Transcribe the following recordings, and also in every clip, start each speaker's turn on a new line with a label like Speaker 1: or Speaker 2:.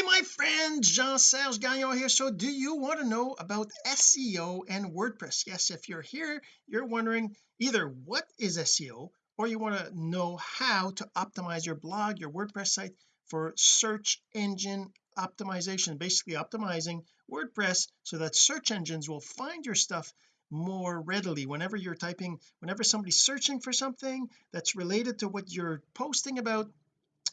Speaker 1: hey my friend Jean-Serge Gagnon here. So do you want to know about SEO and WordPress? Yes if you're here you're wondering either what is SEO or you want to know how to optimize your blog your WordPress site for search engine optimization basically optimizing WordPress so that search engines will find your stuff more readily. Whenever you're typing whenever somebody's searching for something that's related to what you're posting about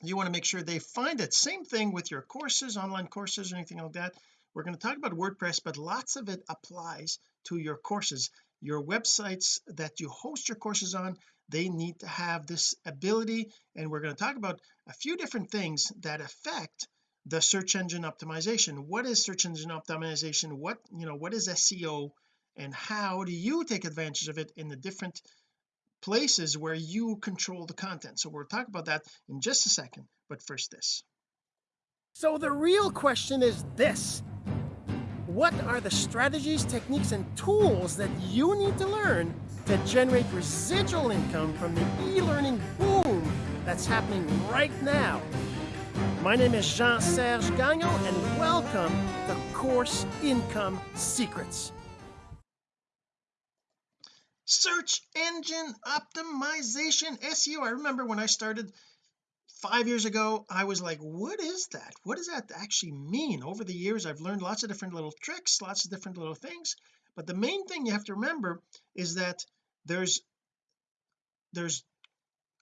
Speaker 1: you want to make sure they find it same thing with your courses online courses or anything like that. We're going to talk about WordPress but lots of it applies to your courses. Your websites that you host your courses on they need to have this ability and we're going to talk about a few different things that affect the search engine optimization. What is search engine optimization? What you know what is SEO and how do you take advantage of it in the different places where you control the content. So we'll talk about that in just a second but first this. So the real question is this. What are the strategies techniques and tools that you need to learn to generate residual income from the e-learning boom that's happening right now? My name is Jean-Serge Gagnon and welcome to Course Income Secrets search engine optimization SEO I remember when I started five years ago I was like what is that? What does that actually mean? Over the years I've learned lots of different little tricks lots of different little things but the main thing you have to remember is that there's there's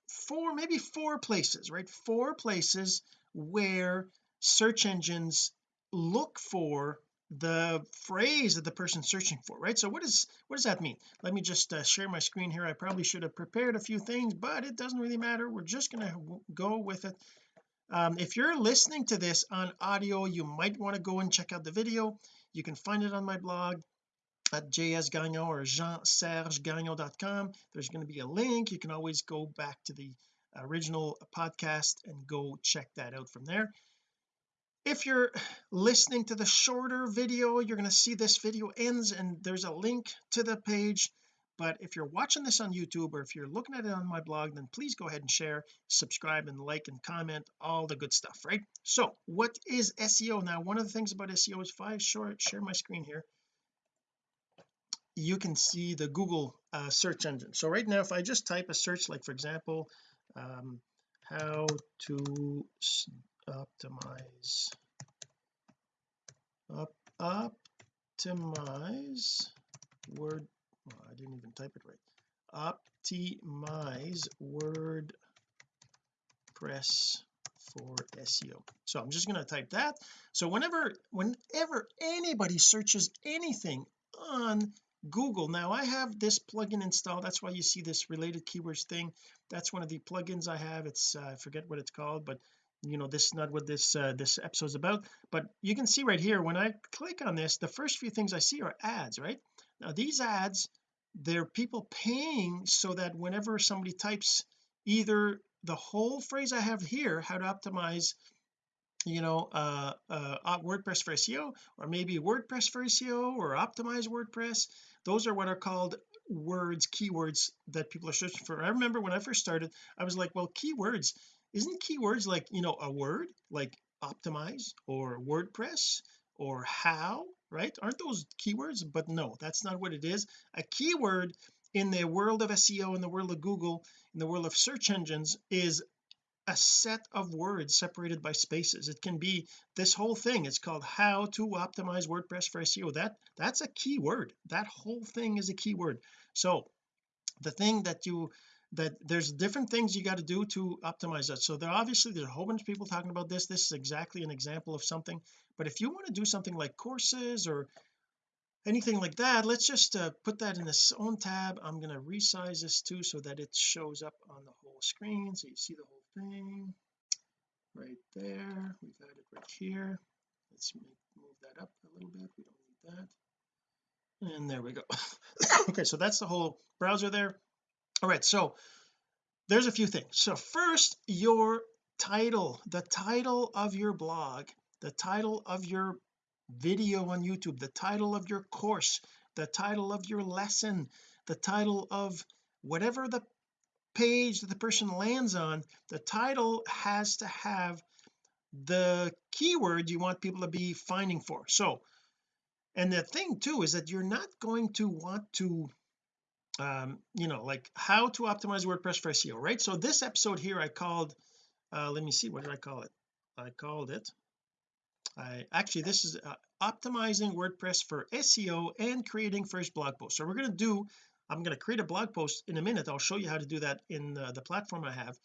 Speaker 1: four maybe four places right? Four places where search engines look for the phrase that the person's searching for right? So what is what does that mean? Let me just uh, share my screen here. I probably should have prepared a few things but it doesn't really matter. We're just going to go with it. Um, if you're listening to this on audio you might want to go and check out the video. You can find it on my blog at jsgagnon or jeansergegagnon.com there's going to be a link. You can always go back to the original podcast and go check that out from there if you're listening to the shorter video you're going to see this video ends and there's a link to the page. But if you're watching this on YouTube or if you're looking at it on my blog then please go ahead and share subscribe and like and comment all the good stuff right? So what is SEO now one of the things about SEO is if I short share my screen here you can see the Google uh, search engine. So right now if I just type a search like for example um, how to optimize. Up optimize word well, I didn't even type it right. Optimize WordPress for SEO so I'm just going to type that. So whenever whenever anybody searches anything on Google now I have this plugin installed. That's why you see this related keywords thing. That's one of the plugins I have. It's uh, I forget what it's called but you know this is not what this uh, this episode is about. But you can see right here when I click on this the first few things I see are ads right? Now these ads they're people paying so that whenever somebody types either the whole phrase I have here how to optimize you know uh, uh WordPress for SEO or maybe WordPress for SEO or optimize WordPress those are what are called words keywords that people are searching for. I remember when I first started I was like well keywords isn't keywords like you know a word like optimize or WordPress or how right? Aren't those keywords? But no that's not what it is. A keyword in the world of SEO in the world of Google in the world of search engines is a set of words separated by spaces. It can be this whole thing. It's called how to optimize WordPress for SEO that that's a keyword. That whole thing is a keyword. So the thing that you that there's different things you got to do to optimize that. So there obviously there's a whole bunch of people talking about this. This is exactly an example of something. But if you want to do something like courses or anything like that let's just uh, put that in its own tab. I'm going to resize this too so that it shows up on the whole screen so you see the whole thing. Right there. We've got it right here. Let's move that up a little bit. We don't need that. And there we go. Okay so that's the whole browser there all right so there's a few things. So first your title the title of your blog the title of your video on YouTube the title of your course the title of your lesson the title of whatever the page that the person lands on the title has to have the keyword you want people to be finding for. So and the thing too is that you're not going to want to um you know like how to optimize WordPress for SEO right? So this episode here I called uh let me see what did I call it? I called it I actually this is uh, optimizing WordPress for SEO and creating first blog post so we're going to do I'm going to create a blog post in a minute. I'll show you how to do that in the, the platform I have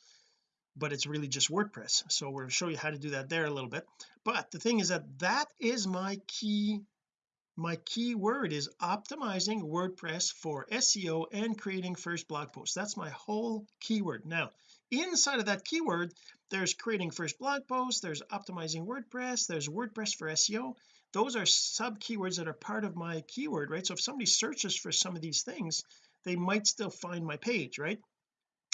Speaker 1: but it's really just WordPress. So we'll show you how to do that there a little bit. But the thing is that that is my key my keyword is optimizing WordPress for SEO and creating first blog posts. That's my whole keyword now inside of that keyword there's creating first blog post there's optimizing WordPress there's WordPress for SEO those are sub keywords that are part of my keyword right? So if somebody searches for some of these things they might still find my page right?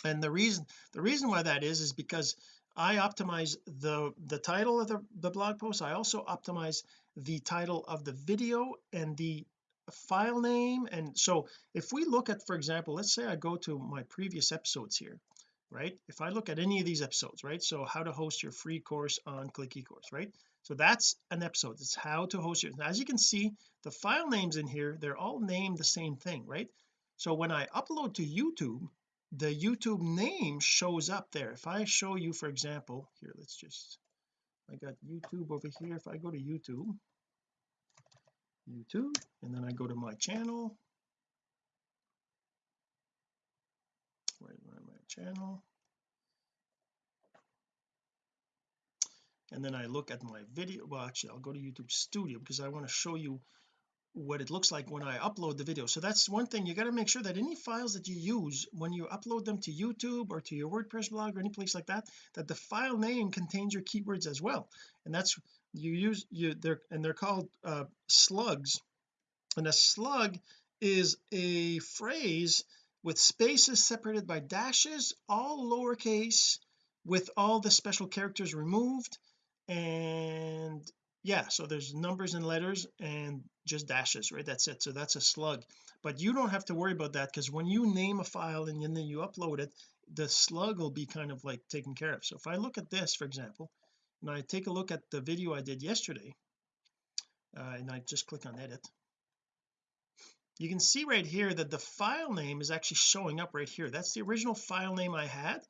Speaker 1: And the reason the reason why that is is because I optimize the the title of the, the blog post. I also optimize the title of the video and the file name. And so if we look at for example let's say I go to my previous episodes here right? If I look at any of these episodes right? So how to host your free course on click ecourse right? So that's an episode. It's how to host your as you can see the file names in here they're all named the same thing right? So when I upload to YouTube the YouTube name shows up there. If I show you for example here let's just I got YouTube over here. If I go to YouTube YouTube and then I go to my channel. Right my channel. And then I look at my video. Well actually I'll go to YouTube studio because I want to show you what it looks like when I upload the video. So that's one thing you got to make sure that any files that you use when you upload them to YouTube or to your WordPress blog or any place like that that the file name contains your keywords as well. And that's you use you they're and they're called uh, slugs. And a slug is a phrase with spaces separated by dashes all lowercase with all the special characters removed. And yeah so there's numbers and letters and just dashes right? That's it. So that's a slug. But you don't have to worry about that because when you name a file and then you upload it the slug will be kind of like taken care of. So if I look at this for example and I take a look at the video I did yesterday uh, and I just click on edit you can see right here that the file name is actually showing up right here. That's the original file name I had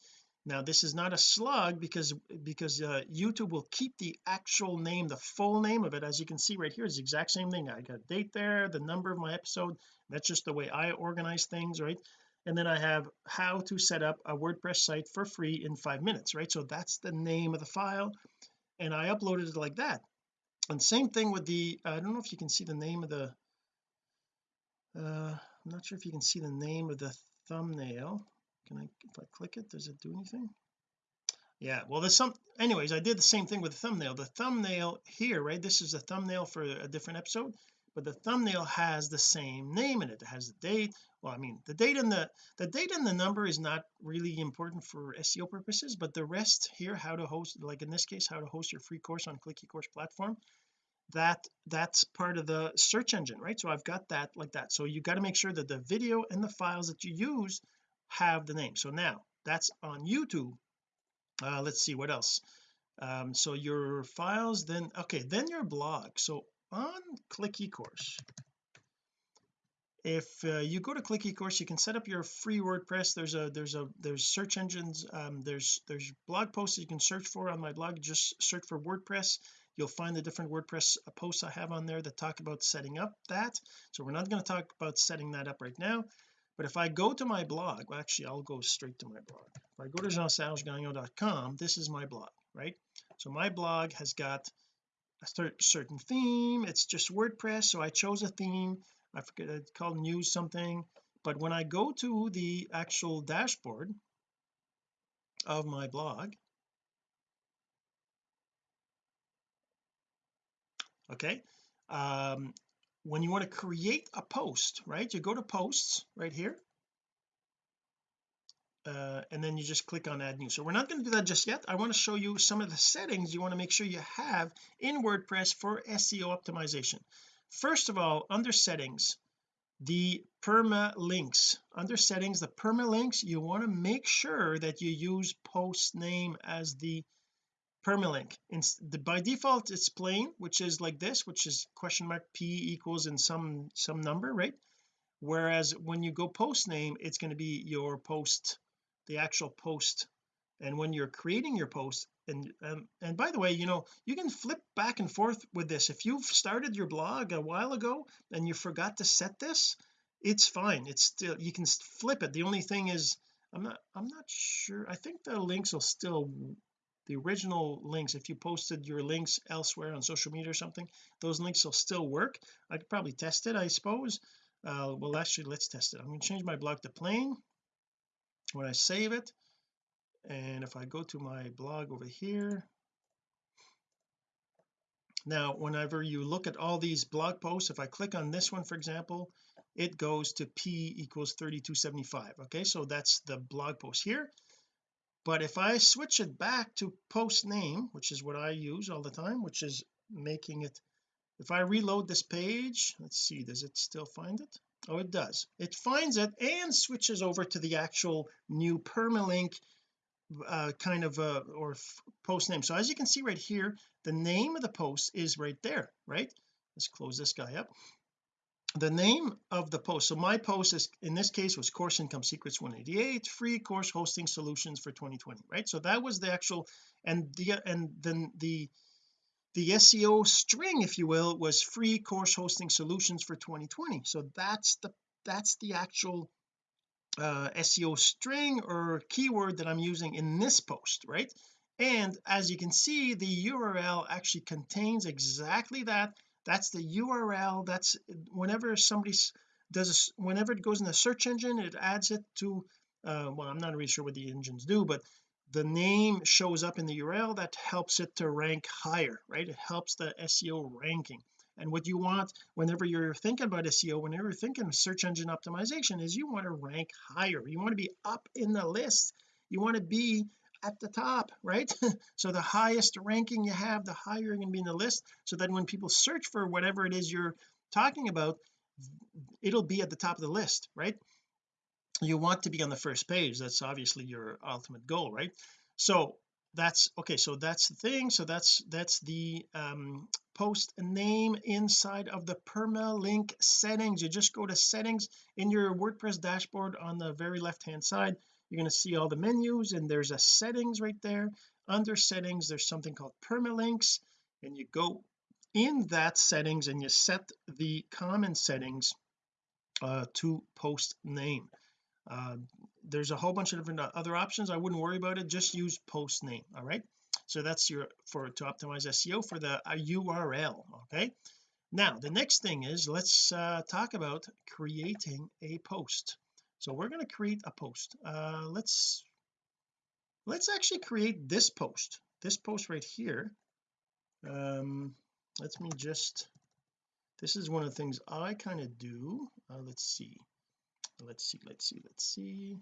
Speaker 1: now this is not a slug because because uh, YouTube will keep the actual name the full name of it. As you can see right here is the exact same thing. I got date there the number of my episode. That's just the way I organize things right? And then I have how to set up a WordPress site for free in five minutes right? So that's the name of the file. And I uploaded it like that. And same thing with the I don't know if you can see the name of the uh I'm not sure if you can see the name of the thumbnail can I if I click it does it do anything? Yeah well there's some anyways I did the same thing with the thumbnail. The thumbnail here right this is a thumbnail for a different episode but the thumbnail has the same name in it. It has the date well I mean the date and the the date and the number is not really important for SEO purposes but the rest here how to host like in this case how to host your free course on click ecourse platform that that's part of the search engine right? So I've got that like that. So you got to make sure that the video and the files that you use have the name. So now that's on YouTube. Uh let's see what else? Um so your files then okay then your blog. So on click ecourse if uh, you go to click ecourse you can set up your free WordPress. There's a there's a there's search engines um there's there's blog posts you can search for on my blog. Just search for WordPress. You'll find the different WordPress uh, posts I have on there that talk about setting up that. So we're not going to talk about setting that up right now but if I go to my blog well actually I'll go straight to my blog. If I go to jean-sergegagnon.com this is my blog right? So my blog has got a certain theme. It's just WordPress so I chose a theme. I forget it's called news something. But when I go to the actual dashboard of my blog okay um when you want to create a post right? You go to posts right here uh, and then you just click on add new. So we're not going to do that just yet. I want to show you some of the settings you want to make sure you have in WordPress for SEO optimization. First of all under settings the permalinks under settings the permalinks you want to make sure that you use post name as the permalink. In the, by default it's plain which is like this which is question mark p equals in some some number right? Whereas when you go post name it's going to be your post the actual post. And when you're creating your post and um, and by the way you know you can flip back and forth with this. If you've started your blog a while ago and you forgot to set this it's fine. It's still you can flip it. The only thing is I'm not I'm not sure. I think the links will still the original links if you posted your links elsewhere on social media or something those links will still work. I could probably test it I suppose. Uh, well actually let's test it. I'm going to change my blog to plain when I save it. And if I go to my blog over here. Now whenever you look at all these blog posts if I click on this one for example it goes to p equals 3275 okay so that's the blog post here but if I switch it back to post name which is what I use all the time which is making it if I reload this page let's see does it still find it? Oh it does. It finds it and switches over to the actual new permalink uh, kind of uh, or post name so as you can see right here the name of the post is right there right? Let's close this guy up the name of the post so my post is in this case was course income secrets 188 free course hosting solutions for 2020 right? So that was the actual and the and then the the SEO string if you will was free course hosting solutions for 2020 so that's the that's the actual uh, SEO string or keyword that I'm using in this post right? And as you can see the URL actually contains exactly that that's the URL that's whenever somebody does a, whenever it goes in the search engine it adds it to uh, well I'm not really sure what the engines do but the name shows up in the URL that helps it to rank higher right? It helps the SEO ranking. And what you want whenever you're thinking about SEO whenever you're thinking of search engine optimization is you want to rank higher. You want to be up in the list. You want to be at the top right? So the highest ranking you have the higher you're going to be in the list. So that when people search for whatever it is you're talking about it'll be at the top of the list right? You want to be on the first page. That's obviously your ultimate goal right? So that's okay so that's the thing. So that's that's the um post name inside of the permalink settings. You just go to settings in your WordPress dashboard on the very left hand side you're going to see all the menus and there's a settings right there. Under settings there's something called permalinks and you go in that settings and you set the common settings uh, to post name. Uh, there's a whole bunch of different uh, other options. I wouldn't worry about it. Just use post name all right? So that's your for to optimize SEO for the URL okay? Now the next thing is let's uh, talk about creating a post so we're going to create a post. Uh let's let's actually create this post. This post right here. Um let me just this is one of the things I kind of do. Uh, let's see. Let's see let's see let's see.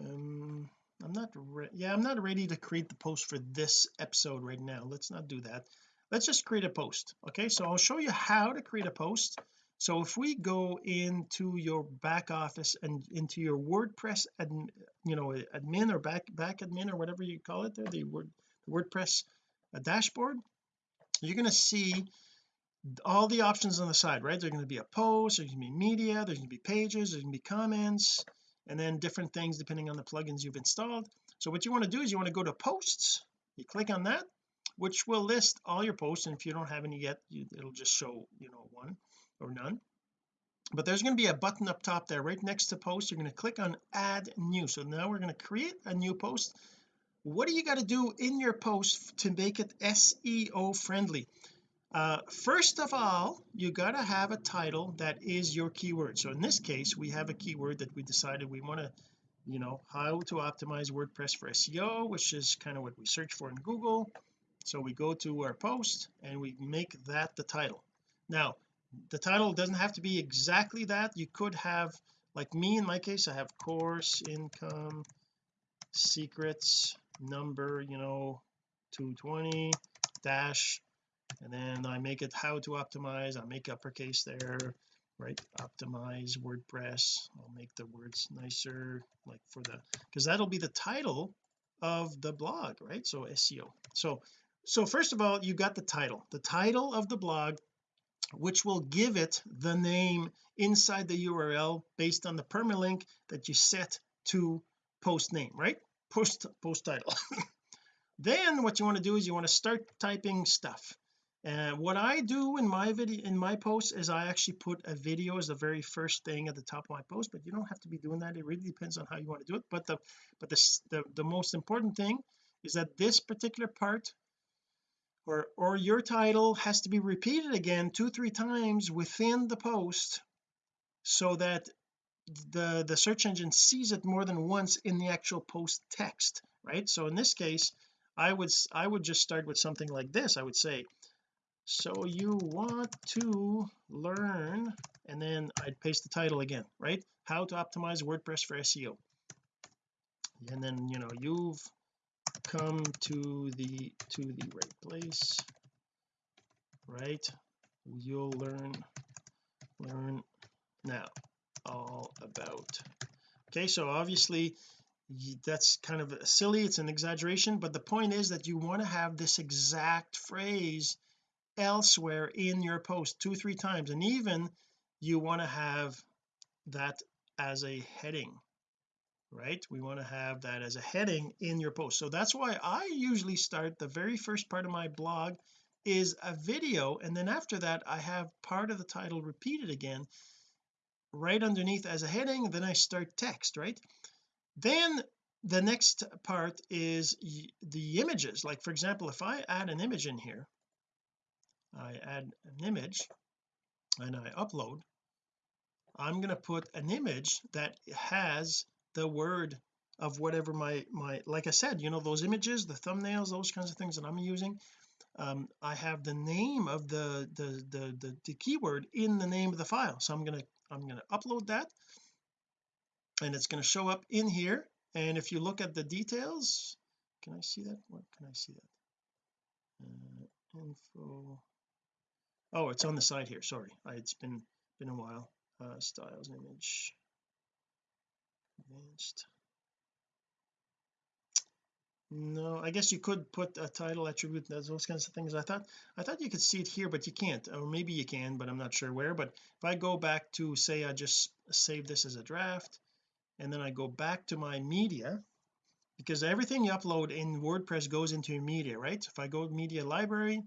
Speaker 1: Um I'm not yeah I'm not ready to create the post for this episode right now. Let's not do that. Let's just create a post okay? So I'll show you how to create a post so if we go into your back office and into your WordPress admin, you know admin or back back admin or whatever you call it there the word WordPress uh, dashboard you're going to see all the options on the side right? There's going to be a post there's going to be media there's going to be pages there's going to be comments and then different things depending on the plugins you've installed. So what you want to do is you want to go to posts you click on that which will list all your posts and if you don't have any yet you, it'll just show you know one or none. But there's going to be a button up top there right next to post. You're going to click on add new. So now we're going to create a new post. What do you got to do in your post to make it SEO friendly? Uh, first of all you got to have a title that is your keyword. So in this case we have a keyword that we decided we want to you know how to optimize WordPress for SEO which is kind of what we search for in Google. So we go to our post and we make that the title. Now the title doesn't have to be exactly that. You could have like me in my case I have course income secrets number you know 220 dash and then I make it how to optimize. I make uppercase there right? Optimize WordPress. I'll make the words nicer like for the because that'll be the title of the blog right? So SEO so so first of all you got the title. The title of the blog which will give it the name inside the URL based on the permalink that you set to post name right? Post post title. Then what you want to do is you want to start typing stuff. And what I do in my video in my post is I actually put a video as the very first thing at the top of my post but you don't have to be doing that. It really depends on how you want to do it. But the but the the, the most important thing is that this particular part or or your title has to be repeated again two three times within the post so that the the search engine sees it more than once in the actual post text right? So in this case I would I would just start with something like this. I would say so you want to learn and then I'd paste the title again right? How to optimize WordPress for SEO and then you know you've come to the to the right place right? You'll learn learn now all about okay? So obviously that's kind of silly it's an exaggeration but the point is that you want to have this exact phrase elsewhere in your post two three times and even you want to have that as a heading right? We want to have that as a heading in your post. So that's why I usually start the very first part of my blog is a video and then after that I have part of the title repeated again right underneath as a heading then I start text right? Then the next part is the images. Like for example if I add an image in here I add an image and I upload I'm going to put an image that has the word of whatever my my like I said you know those images the thumbnails those kinds of things that I'm using um, I have the name of the, the the the the, keyword in the name of the file. So I'm going to I'm to upload that and it's going to show up in here. And if you look at the details can I see that? Where can I see that? Uh, info. Oh it's on the side here. Sorry. I, it's been been a while. Uh, styles image advanced no I guess you could put a title attribute those kinds of things. I thought I thought you could see it here but you can't. Or maybe you can but I'm not sure where. But if I go back to say I just save this as a draft and then I go back to my media because everything you upload in WordPress goes into your media right? If I go media library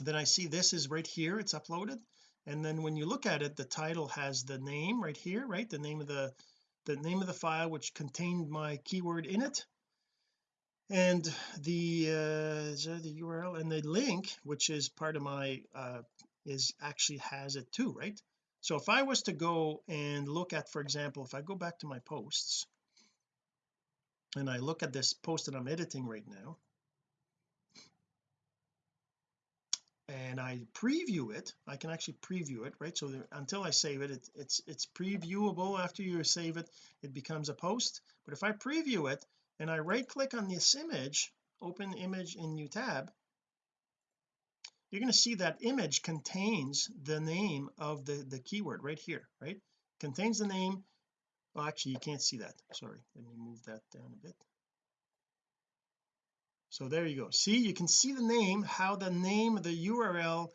Speaker 1: then I see this is right here it's uploaded and then when you look at it the title has the name right here right? The name of the the name of the file which contained my keyword in it. And the uh the URL and the link which is part of my uh is actually has it too right? So if I was to go and look at for example if I go back to my posts and I look at this post that I'm editing right now and I preview it. I can actually preview it right? So until I save it, it it's it's previewable after you save it it becomes a post. But if I preview it and I right click on this image open image in new tab you're going to see that image contains the name of the the keyword right here right? Contains the name. Well actually you can't see that. Sorry let me move that down a bit so there you go. See you can see the name how the name of the URL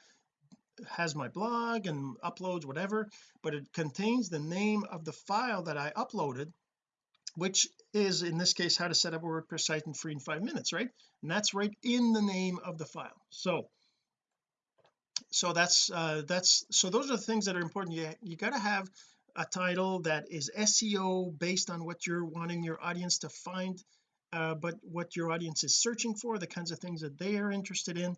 Speaker 1: has my blog and uploads whatever but it contains the name of the file that I uploaded which is in this case how to set up a WordPress site in free in five minutes right? And that's right in the name of the file. So so that's uh that's so those are the things that are important. You, you got to have a title that is SEO based on what you're wanting your audience to find uh, but what your audience is searching for the kinds of things that they are interested in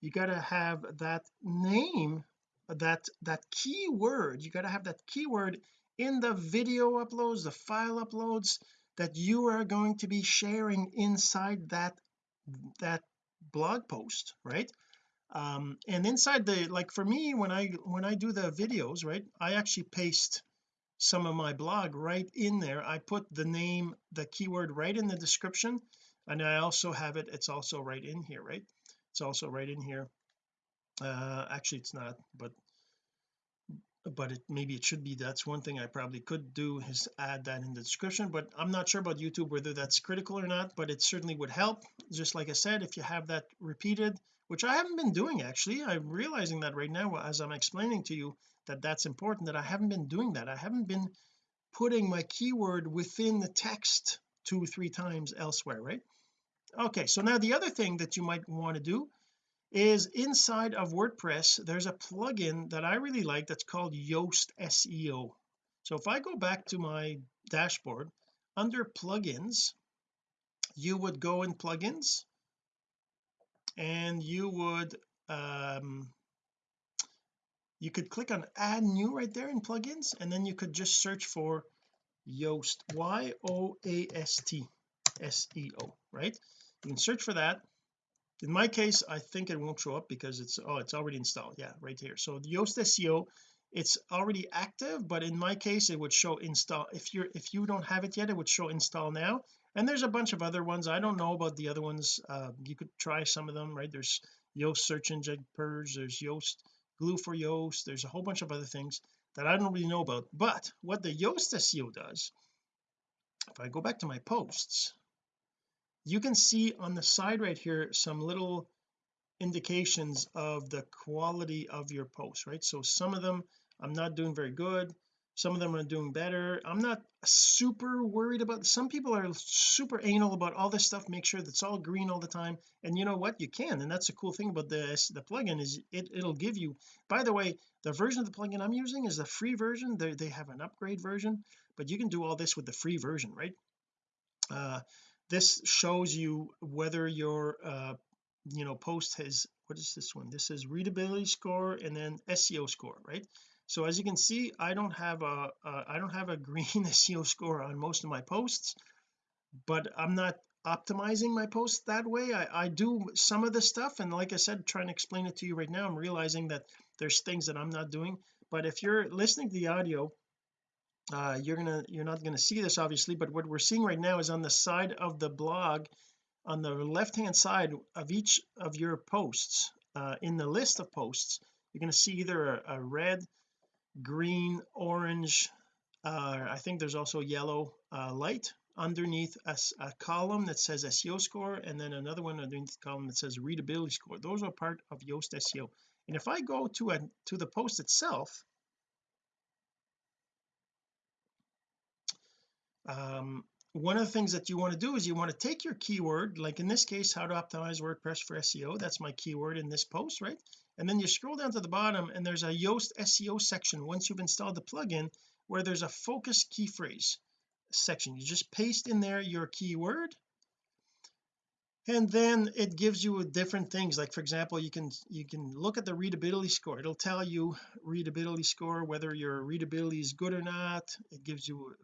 Speaker 1: you got to have that name that that keyword. You got to have that keyword in the video uploads the file uploads that you are going to be sharing inside that that blog post right? Um and inside the like for me when I when I do the videos right I actually paste some of my blog right in there. I put the name the keyword right in the description and I also have it it's also right in here right? It's also right in here. Uh actually it's not but but it maybe it should be. That's one thing I probably could do is add that in the description but I'm not sure about YouTube whether that's critical or not but it certainly would help. Just like I said if you have that repeated which I haven't been doing actually. I'm realizing that right now as I'm explaining to you that that's important that I haven't been doing that. I haven't been putting my keyword within the text two three times elsewhere right? Okay so now the other thing that you might want to do is inside of WordPress there's a plugin that I really like that's called Yoast SEO so if I go back to my dashboard under plugins you would go in plugins and you would um you could click on add new right there in plugins and then you could just search for Yoast Y-O-A-S-T S-E-O right? You can search for that. In my case I think it won't show up because it's oh it's already installed. Yeah right here. So the Yoast SEO it's already active but in my case it would show install if you're if you don't have it yet it would show install now and there's a bunch of other ones. I don't know about the other ones. Uh, you could try some of them right? There's Yoast search engine purge there's Yoast glue for Yoast there's a whole bunch of other things that I don't really know about. But what the Yoast SEO does if I go back to my posts you can see on the side right here some little indications of the quality of your posts right? So some of them I'm not doing very good some of them are doing better. I'm not super worried about some people are super anal about all this stuff make sure that's all green all the time and you know what? You can and that's the cool thing about this the plugin is it it'll give you by the way the version of the plugin I'm using is the free version. They they have an upgrade version but you can do all this with the free version right? Uh this shows you whether your uh you know post has what is this one? This is readability score and then SEO score right so as you can see I don't have a I don't have a green SEO score on most of my posts but I'm not optimizing my posts that way. I, I do some of the stuff and like I said trying to explain it to you right now I'm realizing that there's things that I'm not doing. But if you're listening to the audio uh you're gonna you're not gonna see this obviously but what we're seeing right now is on the side of the blog on the left hand side of each of your posts uh, in the list of posts you're going to see either a, a red green orange uh, I think there's also yellow uh, light underneath a, a, column that says SEO score and then another one underneath the column that says readability score. Those are part of Yoast SEO and if I go to a to the post itself um one of the things that you want to do is you want to take your keyword like in this case how to optimize WordPress for SEO that's my keyword in this post right and then you scroll down to the bottom and there's a Yoast SEO section once you've installed the plugin where there's a focus key phrase section. You just paste in there your keyword and then it gives you different things. Like for example you can you can look at the readability score. It'll tell you readability score whether your readability is good or not. It gives you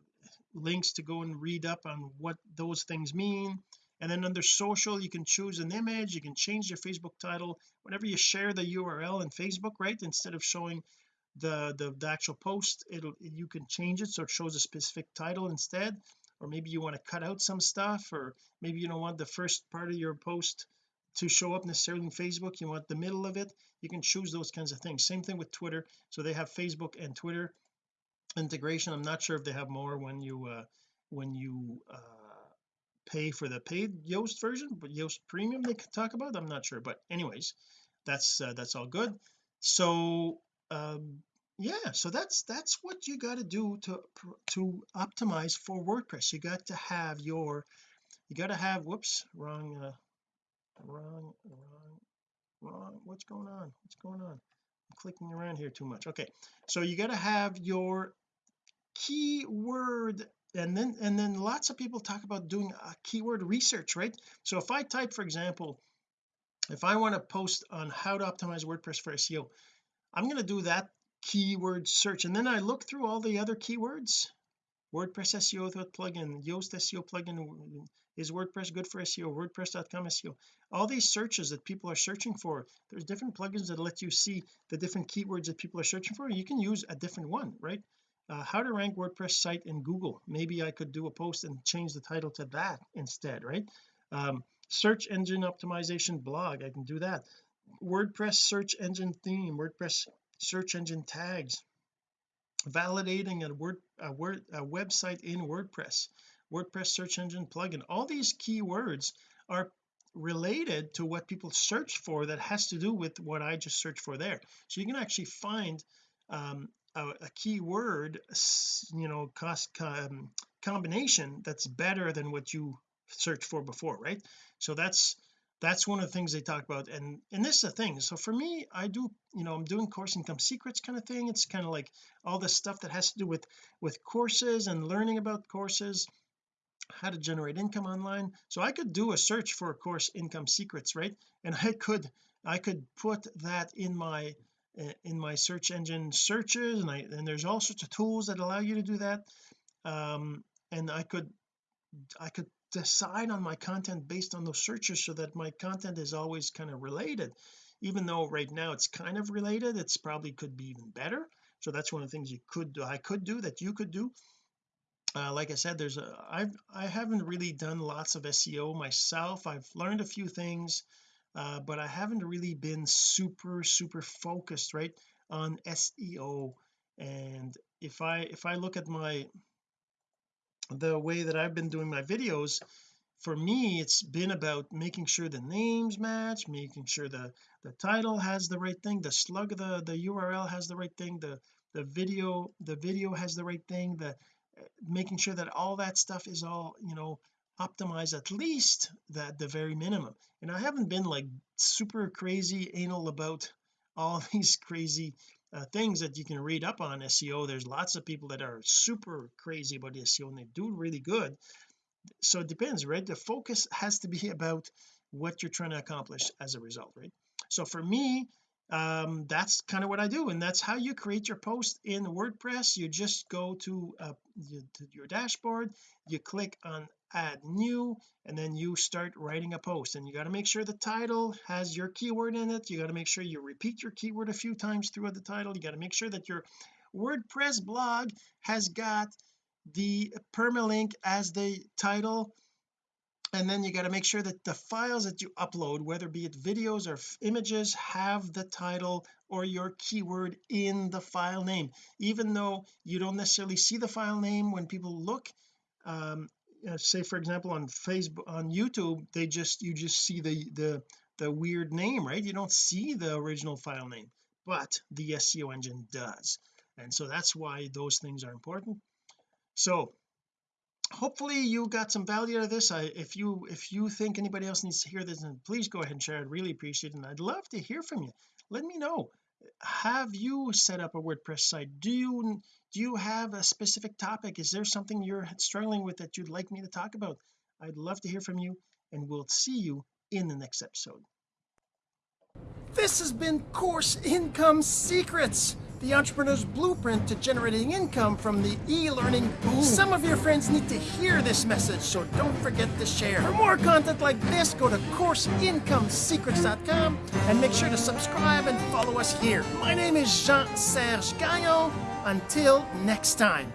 Speaker 1: links to go and read up on what those things mean and then under social you can choose an image you can change your Facebook title. Whenever you share the URL in Facebook right instead of showing the, the the actual post it'll you can change it so it shows a specific title instead. Or maybe you want to cut out some stuff or maybe you don't want the first part of your post to show up necessarily in Facebook you want the middle of it. You can choose those kinds of things. Same thing with Twitter. So they have Facebook and Twitter integration. I'm not sure if they have more when you uh when you uh pay for the paid Yoast version but Yoast premium they could talk about I'm not sure but anyways that's uh, that's all good. So um yeah so that's that's what you got to do to to optimize for WordPress. You got to have your you got to have whoops wrong uh wrong wrong wrong what's going on? What's going on? I'm clicking around here too much. Okay so you got to have your keyword and then and then lots of people talk about doing a keyword research right? So if I type for example if I want to post on how to optimize WordPress for SEO I'm going to do that keyword search and then I look through all the other keywords. WordPress SEO plugin Yoast SEO plugin is WordPress good for SEO WordPress.com SEO all these searches that people are searching for there's different plugins that let you see the different keywords that people are searching for. You can use a different one right uh, how to rank WordPress site in Google. Maybe I could do a post and change the title to that instead right? Um, search engine optimization blog I can do that. WordPress search engine theme WordPress search engine tags. Validating a word a word a website in WordPress WordPress search engine plugin. All these keywords are related to what people search for that has to do with what I just searched for there. So you can actually find um, a, a keyword you know cost um, combination that's better than what you searched for before right? So that's that's one of the things they talk about. And and this is the thing. So for me I do you know I'm doing course income secrets kind of thing. It's kind of like all this stuff that has to do with with courses and learning about courses how to generate income online. So I could do a search for course income secrets right? And I could I could put that in my in my search engine searches and I and there's all sorts of tools that allow you to do that. Um and I could I could decide on my content based on those searches so that my content is always kind of related. Even though right now it's kind of related it's probably could be even better. So that's one of the things you could do I could do that you could do. Uh, like I said there's a I've I haven't really done lots of SEO myself. I've learned a few things uh, but I haven't really been super super focused right on SEO and if I if I look at my the way that I've been doing my videos for me it's been about making sure the names match making sure the the title has the right thing the slug the the URL has the right thing the the video the video has the right thing the making sure that all that stuff is all you know optimized at least that the very minimum. And I haven't been like super crazy anal about all these crazy uh, things that you can read up on SEO there's lots of people that are super crazy about SEO and they do really good. So it depends right? The focus has to be about what you're trying to accomplish as a result right? So for me um that's kind of what I do and that's how you create your post in WordPress. You just go to, uh, to your dashboard you click on add new and then you start writing a post. And you got to make sure the title has your keyword in it. You got to make sure you repeat your keyword a few times throughout the title. You got to make sure that your WordPress blog has got the permalink as the title. And then you got to make sure that the files that you upload whether be it videos or images have the title or your keyword in the file name. Even though you don't necessarily see the file name when people look um Uh, say for example on Facebook on YouTube they just you just see the the the weird name right? You don't see the original file name but the SEO engine does. And so that's why those things are important. So hopefully you got some value out of this. I if you if you think anybody else needs to hear this then please go ahead and share. I'd really appreciate it and I'd love to hear from you. Let me know have you set up a WordPress site? Do you do you have a specific topic? Is there something you're struggling with that you'd like me to talk about? I'd love to hear from you and we'll see you in the next episode. This has been course income secrets the entrepreneur's blueprint to generating income from the e-learning boom. Some of your friends need to hear this message, so don't forget to share. For more content like this, go to CourseIncomeSecrets.com and make sure to subscribe and follow us here. My name is Jean-Serge Gagnon. Until next time.